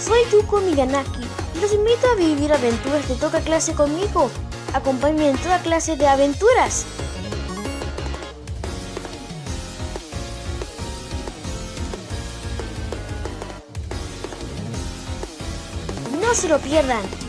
soy Yuko Miyanaki y los invito a vivir aventuras de toca clase conmigo. Acompáñenme en toda clase de aventuras. No se lo pierdan.